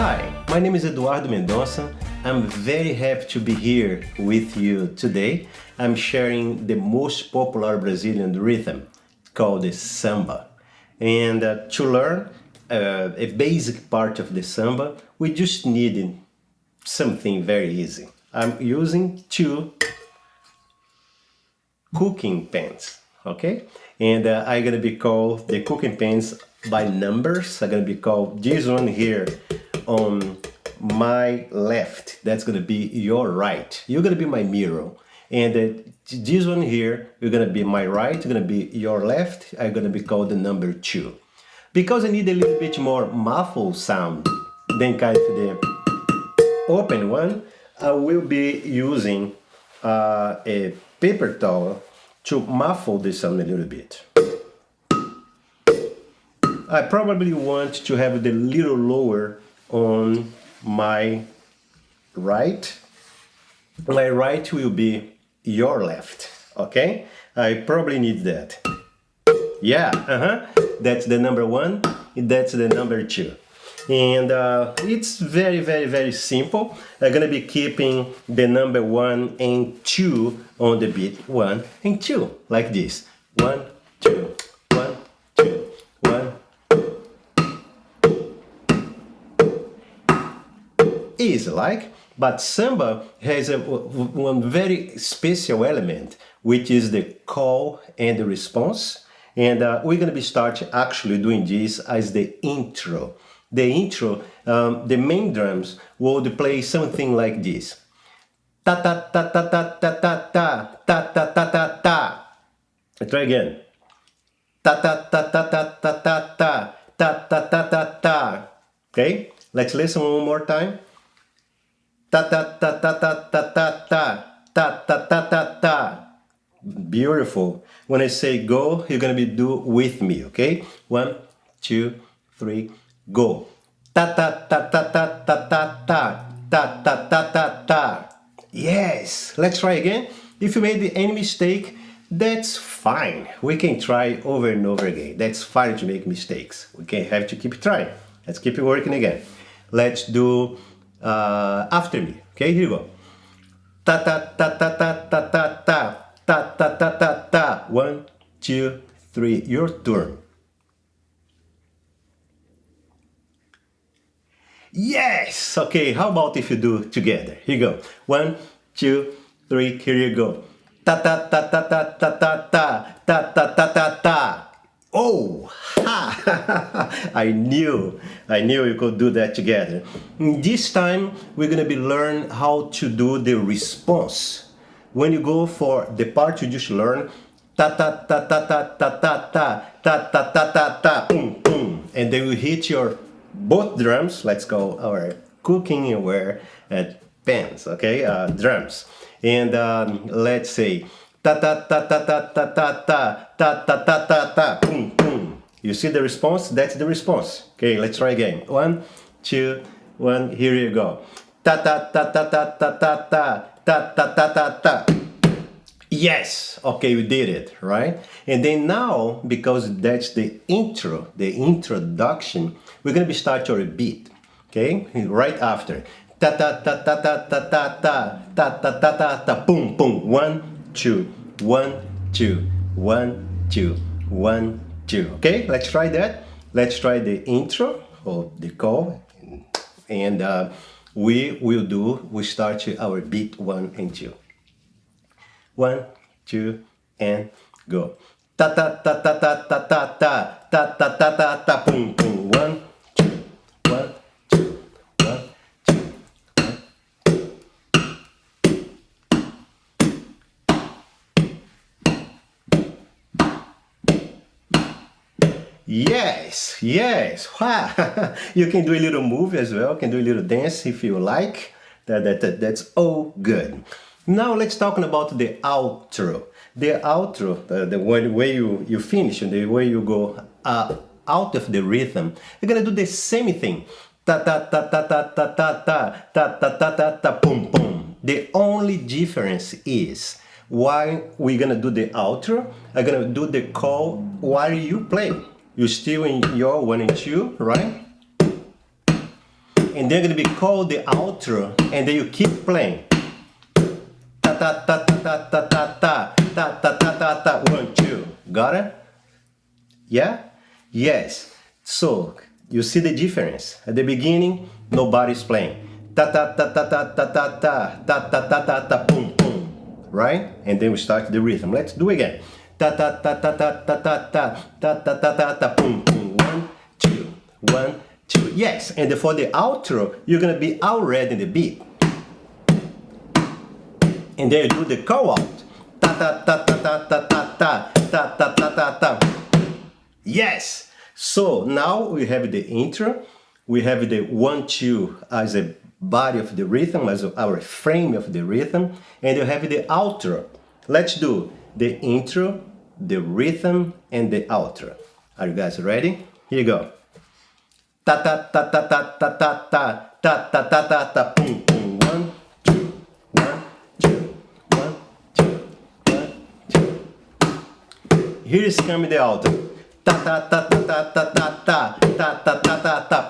Hi, my name is Eduardo Mendonça. I'm very happy to be here with you today. I'm sharing the most popular Brazilian rhythm called the samba. And uh, to learn uh, a basic part of the samba, we just need something very easy. I'm using two cooking pans, okay? And uh, I'm gonna be called the cooking pans by numbers. I'm gonna be called this one here on my left. That's gonna be your right. You're gonna be my mirror. And uh, this one here, you're gonna be my right, you're gonna be your left. I'm gonna be called the number two. Because I need a little bit more muffled sound than kind of the open one, I will be using uh, a paper towel to muffle the sound a little bit. I probably want to have the little lower on my right. My right will be your left, okay? I probably need that. Yeah, uh-huh. That's the number one, that's the number two. And uh, it's very, very, very simple. I'm gonna be keeping the number one and two on the beat. One and two, like this. One, two, Easy, like? But samba has a, one very special element, which is the call and the response. And uh, we're going to be start actually doing this as the intro. The intro, um, the main drums will play something like this. Ta ta ta ta ta ta ta ta ta ta ta ta ta. Try again. Ta ta ta ta ta ta ta ta ta ta ta ta ta. Okay, let's listen one more time ta ta ta ta ta ta ta ta ta ta ta ta ta beautiful when I say go you're gonna be do with me okay one two three go ta ta ta ta ta ta ta ta ta ta ta ta ta yes let's try again if you made any mistake that's fine we can try over and over again that's fine to make mistakes we can have to keep trying let's keep it working again let's do uh, after me. Okay, here you go. Ta ta ta ta ta ta ta ta ta ta ta ta ta. One, two, three. Your turn. Yes! Okay, how about if you do together? Here you go. One, two, three, here you go. Ta ta ta ta ta ta ta ta ta ta ta ta ta. Oh, ha! I knew, I knew you could do that together. This time we're gonna be learn how to do the response. When you go for the part you just learn, ta ta ta ta ta ta ta ta ta ta ta ta ta boom boom, and then you hit your both drums. Let's go our cooking aware at pans, okay, uh, drums, and um, let's say ta ta ta ta ta ta ta ta ta ta ta ta ta boom boom. You see the response? That's the response. Okay, let's try again. One, two, one. Here you go. Ta ta ta ta ta ta ta ta ta ta ta ta ta. Yes, okay, we did it, right? And then now, because that's the intro, the introduction, we're gonna be start your beat, okay? Right after. Ta ta ta ta ta ta ta ta ta ta ta ta ta boom boom. One, two, one, two, one, two, one, two. Okay, let's try that. Let's try the intro or the call and uh, we will do, we start our beat one and two. One, two, and go. Ta ta ta ta ta ta ta ta ta ta ta ta ta boom boom. One, Yes, yes. Wow. you can do a little move as well, can do a little dance if you like. That, that, that, that's all good. Now let's talk about the outro. The outro, the, the way you, you finish and the way you go uh, out of the rhythm, you're gonna do the same thing. Ta ta ta ta ta ta ta ta ta ta ta ta ta boom boom. The only difference is while we're gonna do the outro, I'm gonna do the call while you play you're still in your one and two, right? and then gonna be called the outro, and then you keep playing. Ta ta ta ta ta ta ta ta ta ta ta ta. One, two. Got it? Yeah? Yes. So you see the difference. At the beginning, nobody's playing. Ta ta ta ta ta ta ta ta ta ta ta ta ta boom boom. Right? And then we start the rhythm. Let's do again. Ta ta ta ta ta ta ta ta ta ta ta ta ta boom boom. One, two, one, two. Yes. And for the outro, you're gonna be already in the beat. And then you do the call out. Ta ta ta ta ta ta ta ta ta ta ta ta ta. Yes. So now we have the intro, we have the one, two as a body of the rhythm, as our frame of the rhythm, and you have the outro. Let's do the intro, the rhythm, and the outro. Are you guys ready? Here you go. Ta ta ta ta ta ta ta ta ta ta ta ta ta boom boom one two one two one two one two. Here is coming the outro ta ta ta ta ta ta ta ta ta ta ta ta ta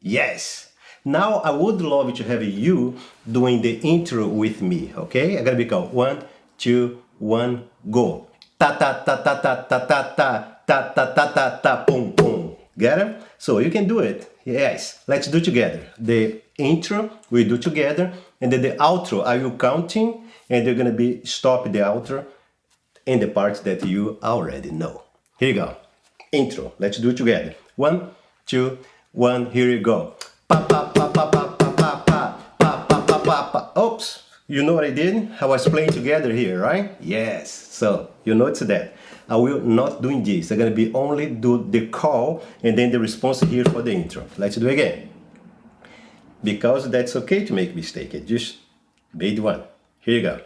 Yes! Now I would love to have you doing the intro with me, okay? I'm gonna be called one, two, one, go. Ta ta ta ta ta ta ta ta ta ta ta ta ta boom boom. Get it? So you can do it. Yes. Let's do together. The intro we do together, and then the outro. Are you counting? And you're gonna be stop the outro in the parts that you already know. Here you go. Intro. Let's do it together. One, two, one. Here you go. Pa pa pa pa pa pa pa pa pa pa pa pa. Oops. You know what I did? I was playing together here, right? Yes. So you notice that. I will not doing this. I'm gonna be only do the call and then the response here for the intro. Let's do again. Because that's okay to make mistake. Just made one. Here you go.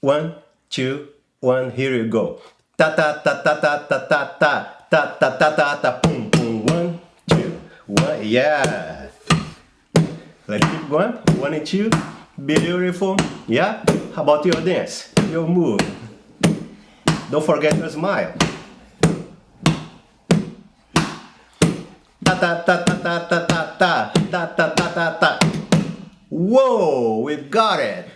One, two, one. Here you go ta ta ta ta ta ta ta ta ta ta ta ta ta boom boom one two one yeah let's keep going one and two beautiful. Yeah. How about your dance? Your move don't forget your smile. Ta ta ta ta ta ta ta ta ta ta ta ta ta whoa we've got it.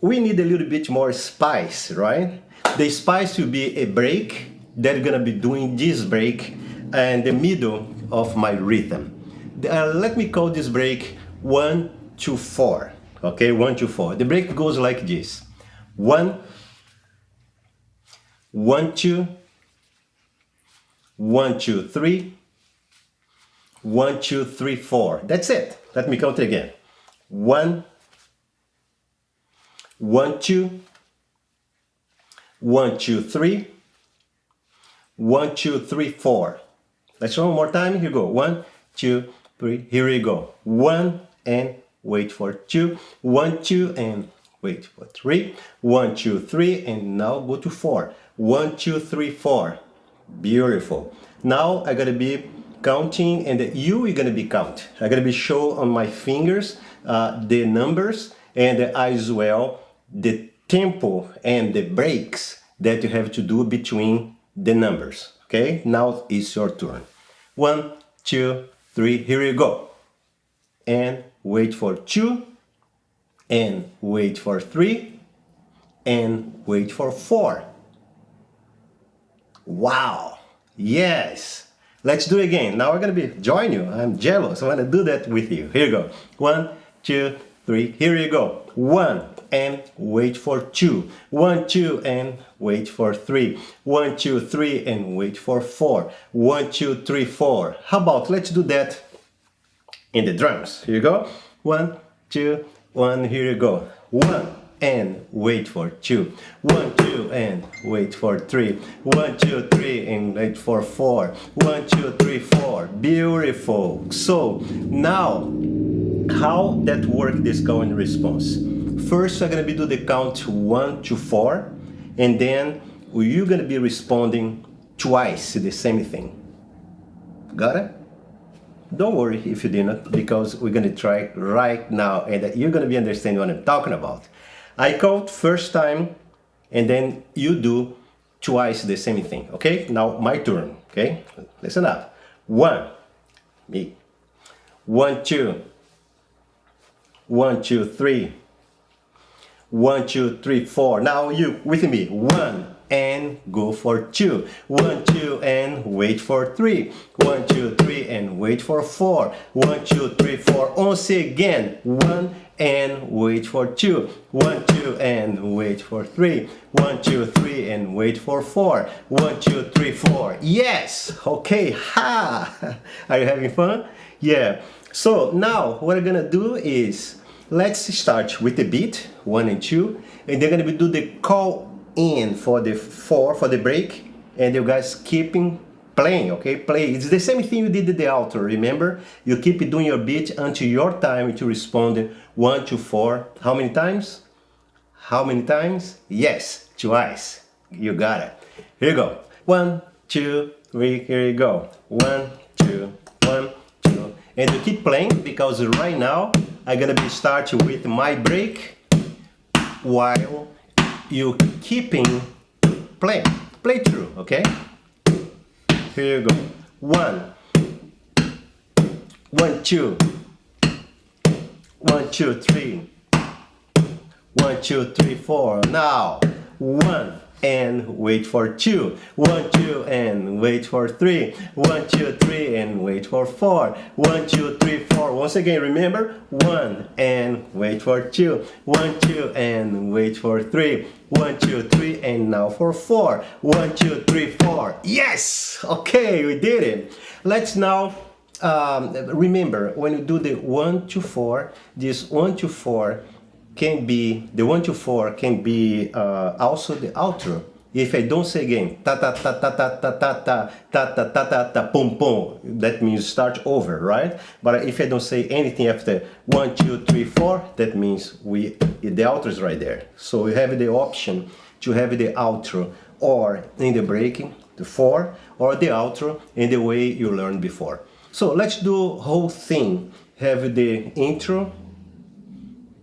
We need a little bit more spice right? The spice will be a break. They're gonna be doing this break and the middle of my rhythm. Uh, let me call this break one, two, four. Okay, one, two, four. The break goes like this. One, one, two, one, two, three, one, two, three, four. That's it. Let me count it again. One, one, two, one, two, three. One, two, three, four. Let's one more time. Here you go. One, two, three. Here we go. One and wait for two, one, two, and wait for three. One, two, three and now go to four. One, two, three, four. Beautiful. Now I gotta be counting and you are gonna be count. I gotta be show on my fingers uh, the numbers and as well the tempo and the breaks that you have to do between the numbers. Okay, now it's your turn. One, two, three, here you go. And wait for two, and wait for three, and wait for four. Wow, yes. Let's do it again. Now we're gonna be join you. I'm jealous. I wanna do that with you. Here you go. One, two, three. Here you go. One and wait for two. One, two and wait for three. One, two, three and wait for four. One, two, three, four. How about let's do that in the drums. Here you go. One, two, one. Here you go. One and wait for two. One, two, and wait for three. One, two, three, and wait for four. One, two, three, four. Beautiful. So now how that work this call and response. First, I'm gonna be do the count one to four, and then you're gonna be responding twice the same thing. Got it? Don't worry if you didn't, because we're gonna try right now, and you're gonna be understanding what I'm talking about. I count first time, and then you do twice the same thing, okay? Now my turn, okay? Listen up. One, me. One, two. One, two, three. One, two, three, four. Now you with me. One and go for two. One, two and wait for three. One, two, three and wait for four. One, two, three, four. Once again. One and wait for two. One, two and wait for three. One, two, three and wait for four. One, two, three, four. Yes. Okay. Ha. Are you having fun? Yeah. So now what I'm gonna do is let's start with the beat one and two and they're gonna do the call in for the four for the break and you guys keeping playing okay? Play. It's the same thing you did the outro remember? You keep doing your beat until your time to respond one to four. How many times? How many times? Yes twice. You got it. Here you go. One two three here you go. One two one two. And you keep playing because right now I'm gonna be starting with my break while you keeping play, play through okay? Here you go. One. One two. One two three. One two three four. Now one and wait for two. One, two, and wait for three. One, two, three, and wait for four. One, two, three, four. Once again, remember, one and wait for two. One, two, and wait for three. One, two, three, and now for four. One, two, three, four. Yes! Okay, we did it. Let's now um, remember when you do the one to four, this one to four can be, the 1 to 4 can be uh, also the outro. If I don't say again, ta ta ta ta ta ta ta ta ta ta ta ta ta pum pum, that means start over, right? But if I don't say anything after one, two, three, four, that means we the outro is right there. So we have the option to have the outro or in the breaking, the four, or the outro in the way you learned before. So let's do whole thing. Have the intro,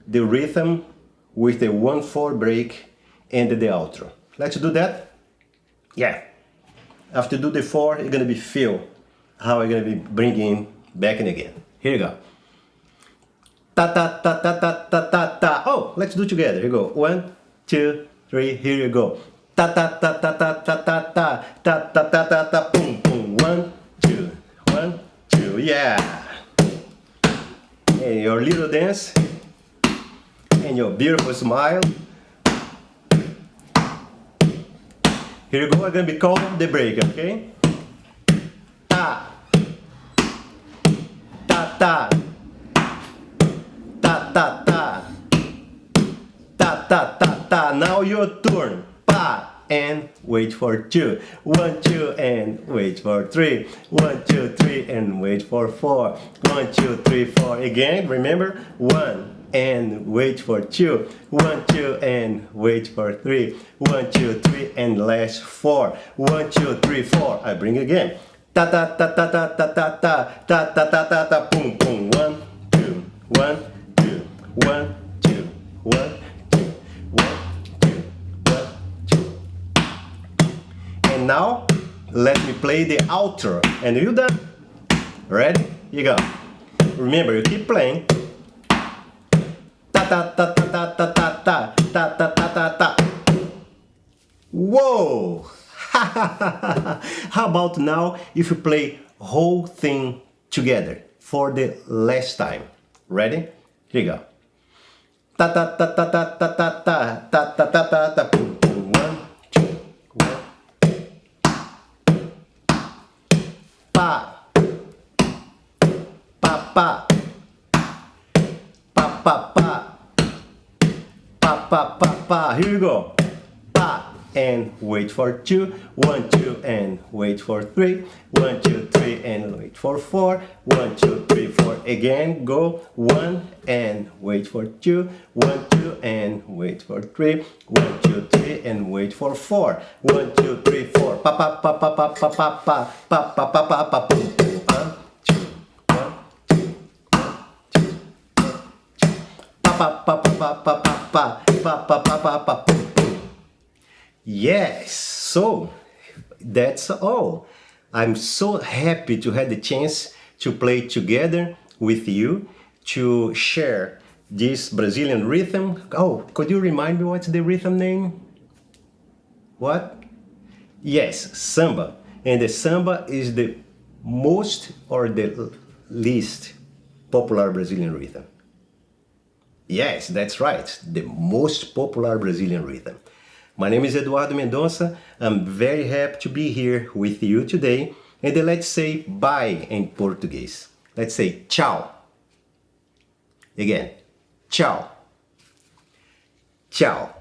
the rhythm with the 1-4 break and the outro. Let's do that? Yeah. After do the 4, you're gonna be feel how I'm gonna be bringing back and again. Here you go. Ta ta ta ta ta ta ta ta. Oh, let's do together. Here you go. One, two, three. Here you go. Ta ta ta ta ta ta ta ta ta ta ta ta ta. Boom boom. One, two, one, two. Yeah. And your little dance and your beautiful smile. Here you go, I'm gonna be called the break, okay? Ta. Ta ta. Ta ta ta. Ta ta ta ta. Now your turn. Pa and wait for two. One, two, and wait for three. One, two, three, and wait for four. One, two, three, four. Again, remember? One, and wait for two. One, two, and wait for three. One, two, three, and last four. One, two, three, four. I bring again. Ta ta ta ta ta ta ta ta ta ta ta ta ta boom boom. One, two, one, two, one, two, one, two, one, two, one, two. And now let me play the outro. And you done? Ready? You go. Remember, you keep playing ta ta ta ta ta ta ta ta ta ta ta ta. Whoa! How about now if you play whole thing together for the last time? Ready? Here you go. Ta ta ta ta ta ta ta ta ta ta ta ta ta one two one pa pa pa pa pa pa pa, pa, pa. Here we go. Pa and wait for two. One, two, and wait for three. One, two, three, and wait for four. One, two, three, four. Again, go. One and wait for two. One, two, and wait for three. One, two, three, and wait for four. One, two, three, four. Pa, pa, pa, pa, pa, pa, pa, pa, pa, pa, pa, pa, pa, boom, pa, pa, pa, pa, pa, pa, pa, pa, pa, pa, pa, Yes, so that's all. I'm so happy to have the chance to play together with you to share this Brazilian rhythm. Oh, could you remind me what's the rhythm name? What? Yes, samba. And the samba is the most or the least popular Brazilian rhythm. Yes, that's right, the most popular Brazilian rhythm. My name is Eduardo Mendonça. I'm very happy to be here with you today. And let's say bye in Portuguese. Let's say tchau. Again, tchau. Tchau.